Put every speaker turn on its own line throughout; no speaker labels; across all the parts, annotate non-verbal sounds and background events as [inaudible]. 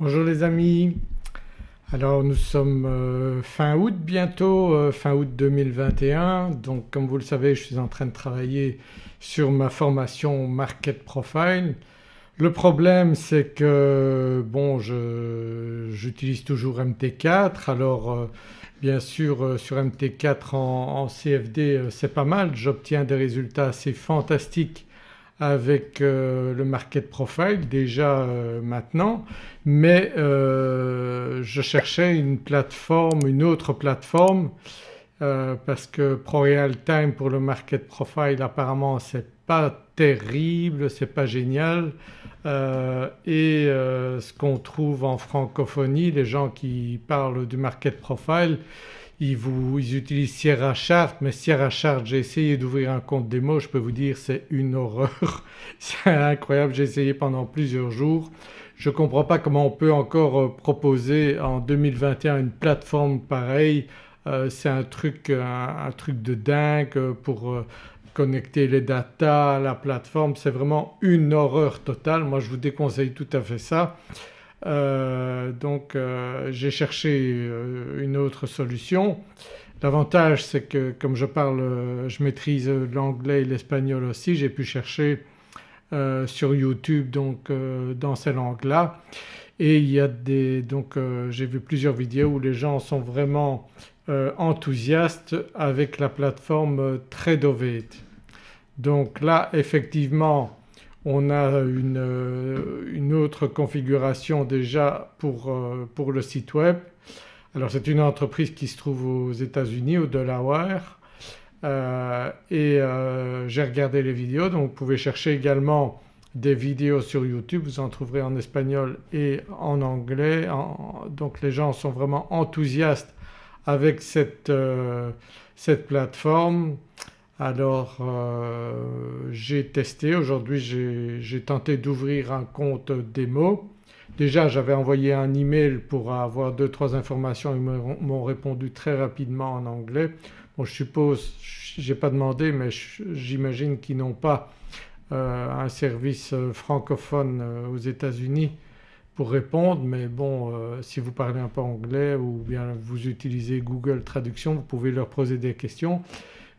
Bonjour les amis, alors nous sommes euh, fin août bientôt, euh, fin août 2021 donc comme vous le savez je suis en train de travailler sur ma formation Market Profile. Le problème c'est que bon j'utilise toujours MT4 alors euh, bien sûr sur MT4 en CFD c'est pas mal, j'obtiens des résultats assez fantastiques avec euh, le market profile déjà euh, maintenant. Mais euh, je cherchais une plateforme, une autre plateforme parce que ProRealTime pour le market profile apparemment c'est pas terrible, c'est pas génial. Et ce qu'on trouve en francophonie, les gens qui parlent du market profile ils, vous, ils utilisent Sierra Chart mais Sierra Chart j'ai essayé d'ouvrir un compte démo je peux vous dire c'est une horreur, [laughs] c'est incroyable, j'ai essayé pendant plusieurs jours. Je ne comprends pas comment on peut encore euh, proposer en 2021 une plateforme pareille, euh, c'est un truc, un, truc de dingue pour euh, connecter les datas à la plateforme, c'est vraiment une horreur totale. Moi je vous déconseille tout à fait ça. Euh, donc euh, j'ai cherché euh, une autre solution. L'avantage c'est que comme je parle, je maîtrise l'anglais et l'espagnol aussi, j'ai pu chercher sur YouTube donc dans ces langues-là et il y a des donc j'ai vu plusieurs vidéos où les gens sont vraiment enthousiastes avec la plateforme Tradovate. Donc là effectivement on a euh, une, autre configuration déjà pour, euh, pour, le site web. Alors c'est une entreprise qui se trouve aux États-Unis au Delaware euh, et j'ai regardé les vidéos donc vous pouvez chercher également des vidéos sur YouTube, vous en trouverez en espagnol et en anglais. donc les gens sont vraiment enthousiastes avec cette plateforme. Alors euh, j'ai testé, aujourd'hui j'ai tenté d'ouvrir un compte démo. Déjà j'avais envoyé un email pour avoir deux trois informations, ils m'ont répondu très rapidement en anglais. Bon je suppose, j'ai pas demandé mais j'imagine qu'ils n'ont pas euh, un service euh, francophone aux États-Unis pour répondre mais bon si vous parlez un peu anglais ou bien vous utilisez Google Traduction vous pouvez leur poser des questions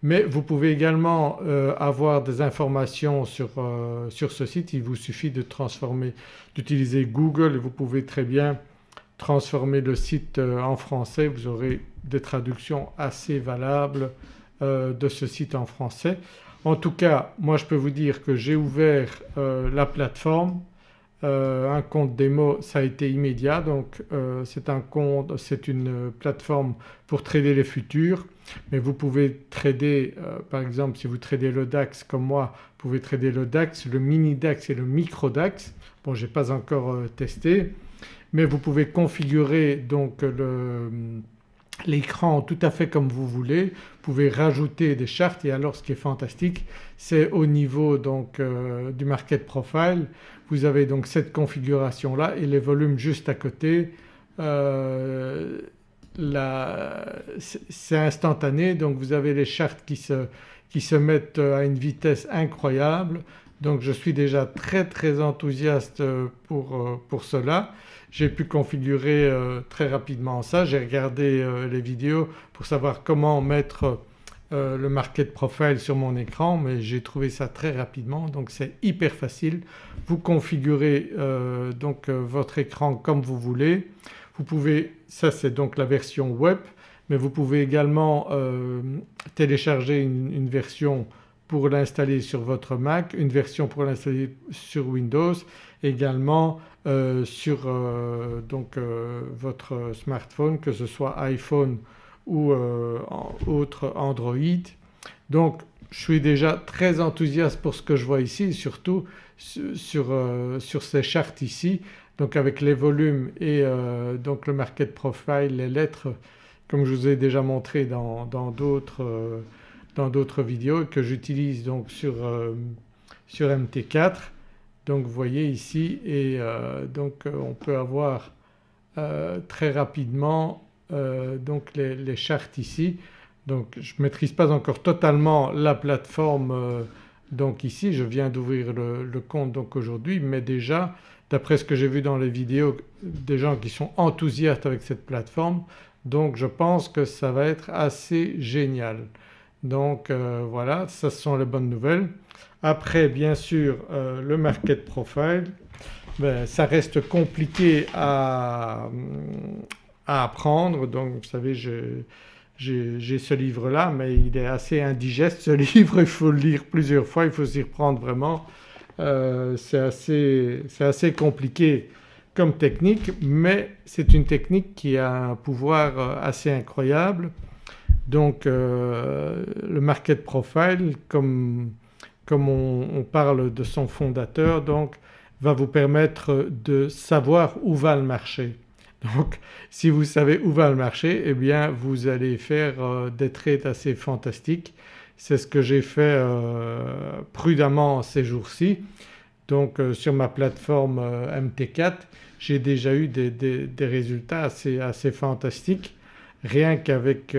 mais vous pouvez également euh, avoir des informations sur, euh, sur, ce site, il vous suffit de transformer, d'utiliser Google et vous pouvez très bien transformer le site euh, en français, vous aurez des traductions assez valables de ce site en français. En tout cas moi je peux vous dire que j'ai ouvert la plateforme, un compte démo ça a été immédiat. Donc c'est un compte, c'est une plateforme pour trader les futurs. Mais vous pouvez trader euh, par exemple si vous tradez le DAX comme moi vous pouvez trader le DAX, le mini DAX et le micro DAX. Bon j'ai pas encore euh, testé. Mais vous pouvez configurer donc l'écran tout à fait comme vous voulez, vous pouvez rajouter des chartes. Et alors ce qui est fantastique c'est au niveau donc euh, du market profile vous avez donc cette configuration là et les volumes juste à côté c'est instantané. Donc vous avez les chartes qui se, qui se mettent à une vitesse incroyable donc je suis déjà très très enthousiaste pour, euh, pour cela. J'ai pu configurer euh, très rapidement ça, j'ai regardé euh, les vidéos pour savoir comment mettre le market profile sur mon écran mais j'ai trouvé ça très rapidement donc c'est hyper facile. Vous configurez donc votre écran comme vous voulez. Vous pouvez, ça c'est donc la version web mais vous pouvez également euh, télécharger une, version pour l'installer sur votre Mac, une version pour l'installer sur Windows, également euh, sur euh, donc, votre smartphone que ce soit iPhone ou autre Android. Donc je suis déjà très enthousiaste pour ce que je vois ici surtout sur, sur ces chartes ici donc avec les volumes et euh, donc le market profile, les lettres comme je vous ai déjà montré dans d'autres euh, vidéos que j'utilise donc sur, euh, sur MT4. Donc vous voyez ici et donc on peut avoir très rapidement donc les, chartes ici. Donc je ne maîtrise pas encore totalement la plateforme donc ici je viens d'ouvrir le, compte donc aujourd'hui mais déjà d'après ce que j'ai vu dans les vidéos des gens qui sont enthousiastes avec cette plateforme donc je pense que ça va être assez génial. Donc euh, voilà ça ce sont les bonnes nouvelles. Après bien sûr euh, le market profile ben, ça reste compliqué à, apprendre donc vous savez j'ai ce livre là mais il est assez indigeste ce [laughs] livre, il faut le lire plusieurs fois, il faut s'y reprendre vraiment. Euh, c'est assez, assez, compliqué comme technique mais c'est une technique qui a un pouvoir assez incroyable. Donc euh, le market profile comme, comme on, parle de son fondateur donc va vous permettre de savoir où va le marché. Donc si vous savez où va le marché eh bien vous allez faire euh, des trades assez fantastiques. C'est ce que j'ai fait euh, prudemment ces jours-ci. Donc sur ma plateforme MT4 j'ai déjà eu des, résultats assez, assez, fantastiques rien qu'avec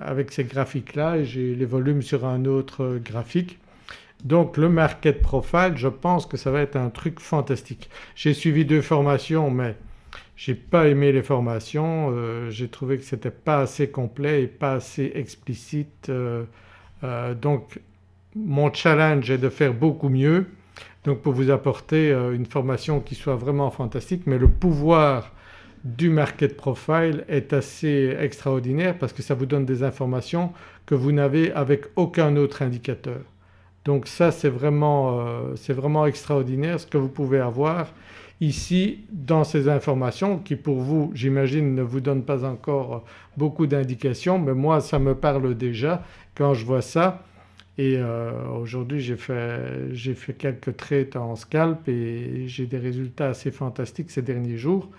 avec ces graphiques-là j'ai les volumes sur un autre graphique. Donc le market profile je pense que ça va être un truc fantastique. J'ai suivi deux formations mais j'ai pas aimé les formations, euh, j'ai trouvé que c'était pas assez complet et pas assez explicite euh, euh, donc mon challenge est de faire beaucoup mieux donc pour vous apporter une formation qui soit vraiment fantastique mais le pouvoir du market profile est assez extraordinaire parce que ça vous donne des informations que vous n'avez avec aucun autre indicateur. Donc ça c'est vraiment, vraiment extraordinaire ce que vous pouvez avoir ici dans ces informations qui pour vous j'imagine ne vous donnent pas encore beaucoup d'indications mais moi ça me parle déjà quand je vois ça et euh, aujourd'hui j'ai fait, fait, quelques trades en scalp et j'ai des résultats assez fantastiques ces derniers jours.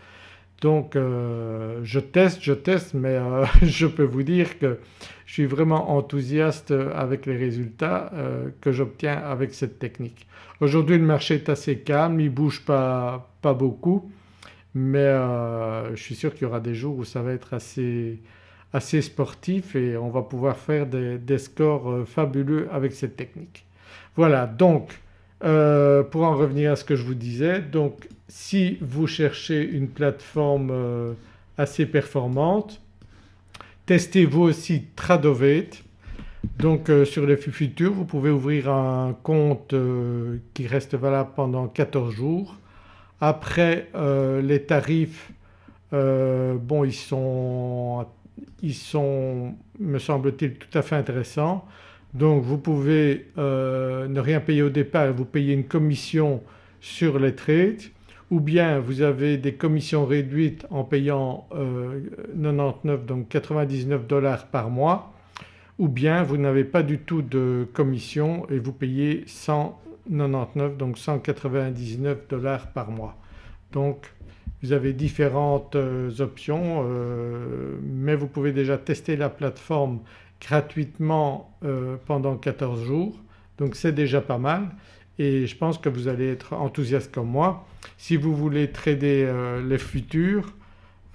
Donc euh, je teste, je teste mais euh, [laughs] je peux vous dire que je suis vraiment enthousiaste avec les résultats euh, que j'obtiens avec cette technique. Aujourd'hui le marché est assez calme, il ne bouge pas, pas beaucoup mais je suis sûr qu'il y aura des jours où ça va être assez, assez sportif et on va pouvoir faire des, des scores fabuleux avec cette technique. Voilà donc pour en revenir à ce que je vous disais donc si vous cherchez une plateforme euh, assez performante testez vous aussi Tradovate donc euh, sur les futurs vous pouvez ouvrir un compte qui reste valable pendant 14 jours. Après les tarifs bon ils sont, ils sont me semble-t-il tout à fait intéressants. Donc vous pouvez euh, ne rien payer au départ et vous payez une commission sur les trades ou bien vous avez des commissions réduites en payant 99 euh, donc 99 dollars par mois. Ou bien vous n'avez pas du tout de commission et vous payez 199 donc 199 dollars par mois. Donc vous avez différentes euh, options mais vous pouvez déjà tester la plateforme gratuitement euh, pendant 14 jours. Donc c'est déjà pas mal et je pense que vous allez être enthousiaste comme moi. Si vous voulez trader euh, les futurs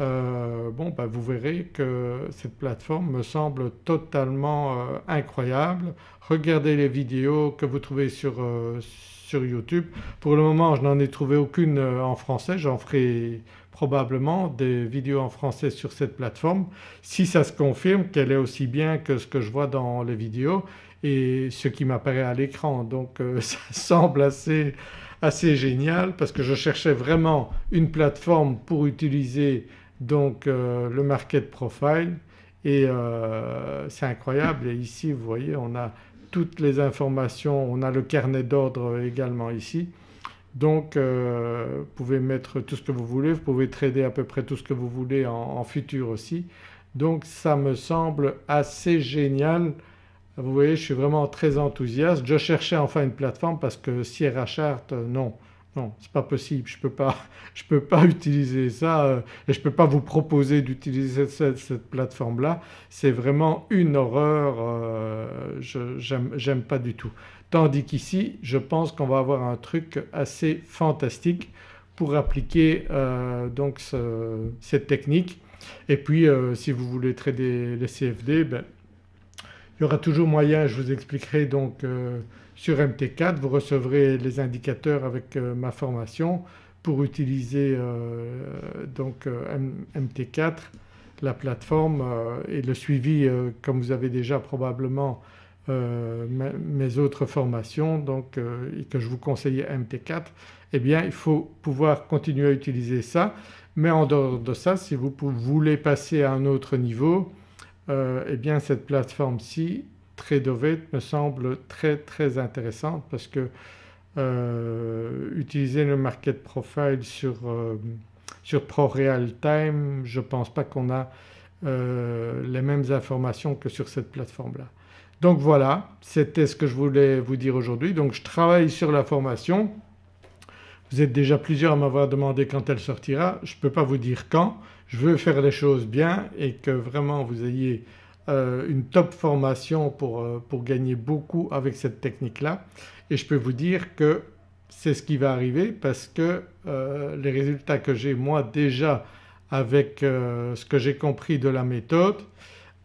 euh, bon ben vous verrez que cette plateforme me semble totalement incroyable. Regardez les vidéos que vous trouvez sur, sur YouTube. Pour le moment je n'en ai trouvé aucune en français, j'en ferai probablement des vidéos en français sur cette plateforme si ça se confirme qu'elle est aussi bien que ce que je vois dans les vidéos et ce qui m'apparaît à l'écran. Donc euh, [laughs] ça semble assez, assez génial parce que je cherchais vraiment une plateforme pour utiliser donc euh, le market profile et euh, c'est incroyable et ici vous voyez on a toutes les informations, on a le carnet d'ordre également ici donc vous pouvez mettre tout ce que vous voulez, vous pouvez trader à peu près tout ce que vous voulez en, futur aussi. Donc ça me semble assez génial. Vous voyez je suis vraiment très enthousiaste. Je cherchais enfin une plateforme parce que Sierra Chart euh, non, non c'est pas possible, je ne peux, pas, [laughs] peux pas utiliser ça euh, et je ne peux pas vous proposer d'utiliser cette, plateforme-là. C'est vraiment une horreur, je j'aime pas du tout. Tandis qu'ici je pense qu'on va avoir un truc assez fantastique pour appliquer euh, donc cette technique. Et puis euh, si vous voulez trader les CFD ben, il y aura toujours moyen, je vous expliquerai donc euh, sur MT4 vous recevrez les indicateurs avec ma formation pour utiliser donc MT4 la plateforme et le suivi comme vous avez déjà probablement mes autres formations donc et que je vous conseillais MT4 eh bien il faut pouvoir continuer à utiliser ça. Mais en dehors de ça si vous voulez passer à un autre niveau eh bien cette plateforme-ci Tradovate me semble très très intéressante parce que euh, utiliser le market profile sur, euh, sur Time je ne pense pas qu'on a euh, les mêmes informations que sur cette plateforme-là. Donc voilà c'était ce que je voulais vous dire aujourd'hui. Donc je travaille sur la formation. Vous êtes déjà plusieurs à m'avoir demandé quand elle sortira. Je ne peux pas vous dire quand. Je veux faire les choses bien et que vraiment vous ayez euh, une top formation pour, euh, pour, gagner beaucoup avec cette technique-là et je peux vous dire que c'est ce qui va arriver parce que euh, les résultats que j'ai moi déjà avec ce que j'ai compris de la méthode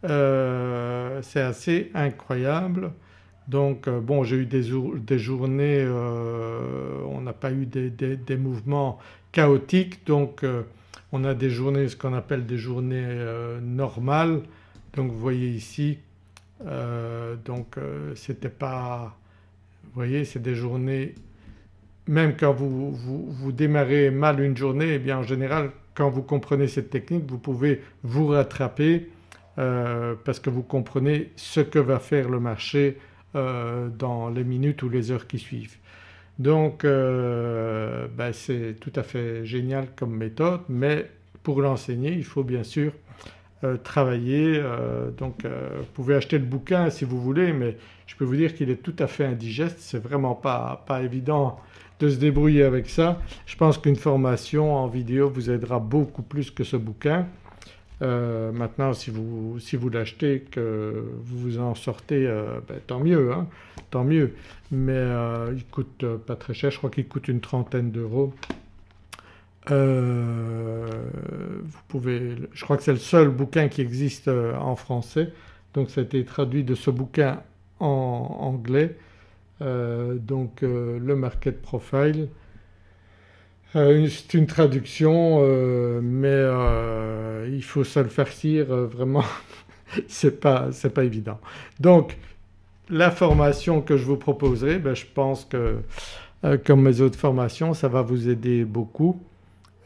c'est assez incroyable. Donc bon j'ai eu des, des journées, on n'a pas eu des, des, des, mouvements chaotiques donc on a des journées ce qu'on appelle des journées normales donc vous voyez ici euh, donc euh, c'était pas vous voyez c'est des journées même quand vous, vous, démarrez mal une journée eh bien en général quand vous comprenez cette technique vous pouvez vous rattraper euh, parce que vous comprenez ce que va faire le marché dans les minutes ou les heures qui suivent. Donc ben, c'est tout à fait génial comme méthode mais pour l'enseigner il faut bien sûr euh, travailler. Euh, donc euh, vous pouvez acheter le bouquin si vous voulez mais je peux vous dire qu'il est tout à fait indigeste, c'est vraiment pas, pas évident de se débrouiller avec ça. Je pense qu'une formation en vidéo vous aidera beaucoup plus que ce bouquin. Maintenant si vous, si vous l'achetez que vous vous en sortez ben, tant mieux, hein, tant mieux. Mais il coûte pas très cher, je crois qu'il coûte une trentaine d'euros. Euh, vous pouvez, je crois que c'est le seul bouquin qui existe euh, en français. Donc ça a été traduit de ce bouquin en anglais. Euh, donc le market profile. C'est une traduction mais il faut se le farcir vraiment [laughs] c'est pas, pas évident. Donc la formation que je vous proposerai ben, je pense que comme mes autres formations ça va vous aider beaucoup.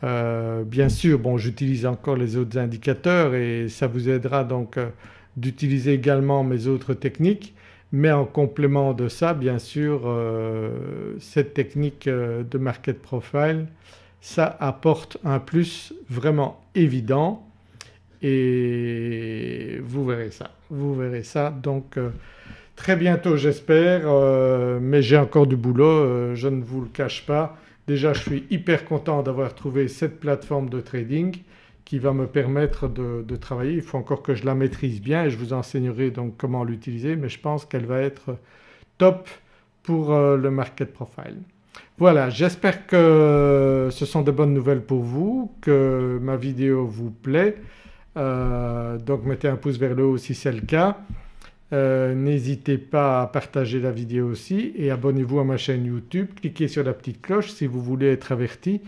Euh, bien sûr bon j'utilise encore les autres indicateurs et ça vous aidera donc euh, d'utiliser également mes autres techniques mais en complément de ça bien sûr euh, cette technique de market profile ça apporte un plus vraiment évident. Et vous verrez ça, vous verrez ça. Donc très bientôt j'espère. Mais j'ai encore du boulot je ne vous le cache pas. Déjà je suis hyper content d'avoir trouvé cette plateforme de trading qui va me permettre de, travailler. Il faut encore que je la maîtrise bien et je vous enseignerai donc comment l'utiliser mais je pense qu'elle va être top pour euh, le market profile. Voilà j'espère que ce sont de bonnes nouvelles pour vous, que ma vidéo vous plaît. Euh, donc mettez un pouce vers le haut si c'est le cas. Euh, n'hésitez pas à partager la vidéo aussi et abonnez-vous à ma chaîne YouTube, cliquez sur la petite cloche si vous voulez être averti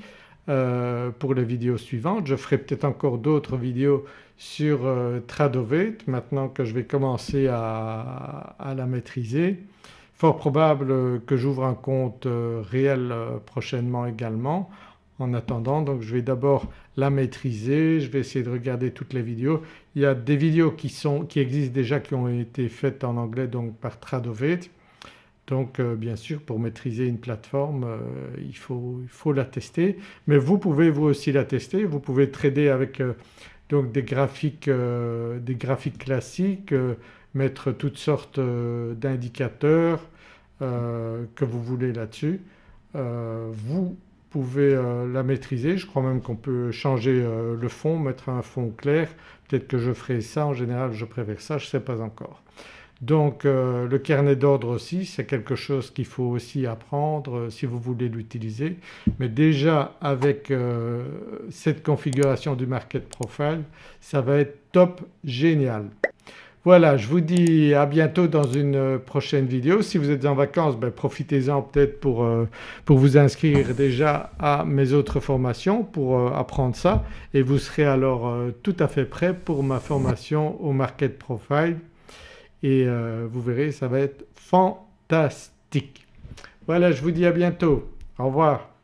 euh, pour les vidéos suivantes. Je ferai peut-être encore d'autres vidéos sur euh, Tradovate maintenant que je vais commencer à, la maîtriser. Fort probable que j'ouvre un compte réel prochainement également. En attendant donc je vais d'abord la maîtriser, je vais essayer de regarder toutes les vidéos. Il y a des vidéos qui, qui existent déjà qui ont été faites en anglais donc par Tradovate. Donc euh, bien sûr pour maîtriser une plateforme euh, il, faut, la tester mais vous pouvez vous aussi la tester, vous pouvez trader avec euh, des graphiques, des graphiques classiques, mettre toutes sortes d'indicateurs que vous voulez là-dessus. vous pouvez la maîtriser. Je crois même qu'on peut changer le fond, mettre un fond clair. Peut-être que je ferai ça, en général je préfère ça, je ne sais pas encore. Donc euh, le carnet d'ordre aussi c'est quelque chose qu'il faut aussi apprendre si vous voulez l'utiliser mais déjà avec cette configuration du market profile ça va être top génial. Voilà je vous dis à bientôt dans une prochaine vidéo. Si vous êtes en vacances ben, profitez-en peut-être pour, euh, pour, vous inscrire déjà à mes autres formations pour euh, apprendre ça et vous serez alors euh, tout à fait prêt pour ma formation au Market Profile et vous verrez ça va être fantastique. Voilà je vous dis à bientôt. Au revoir.